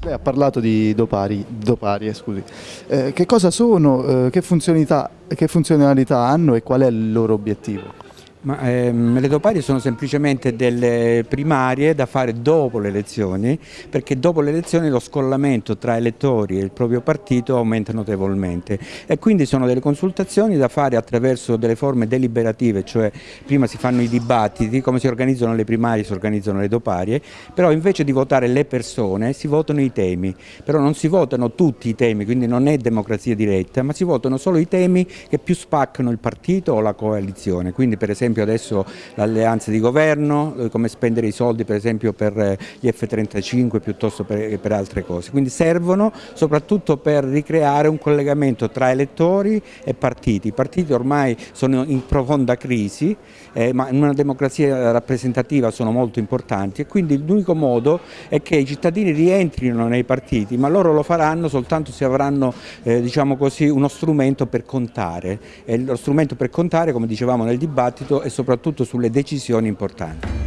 Lei ha parlato di dopari, doparie, scusi. Eh, che cosa sono, eh, che, che funzionalità hanno e qual è il loro obiettivo? Ma, ehm, le doparie sono semplicemente delle primarie da fare dopo le elezioni, perché dopo le elezioni lo scollamento tra elettori e il proprio partito aumenta notevolmente. E quindi sono delle consultazioni da fare attraverso delle forme deliberative, cioè prima si fanno i dibattiti, come si organizzano le primarie si organizzano le doparie, però invece di votare le persone si votano i temi, però non si votano tutti i temi, quindi non è democrazia diretta, ma si votano solo i temi che più spaccano il partito o la coalizione, quindi per esempio esempio adesso l'alleanza di governo, eh, come spendere i soldi per esempio per eh, gli F-35 piuttosto per, per altre cose. Quindi servono soprattutto per ricreare un collegamento tra elettori e partiti. I partiti ormai sono in profonda crisi, eh, ma in una democrazia rappresentativa sono molto importanti e quindi l'unico modo è che i cittadini rientrino nei partiti, ma loro lo faranno soltanto se avranno eh, diciamo così, uno strumento per contare e lo strumento per contare, come dicevamo nel dibattito, e soprattutto sulle decisioni importanti.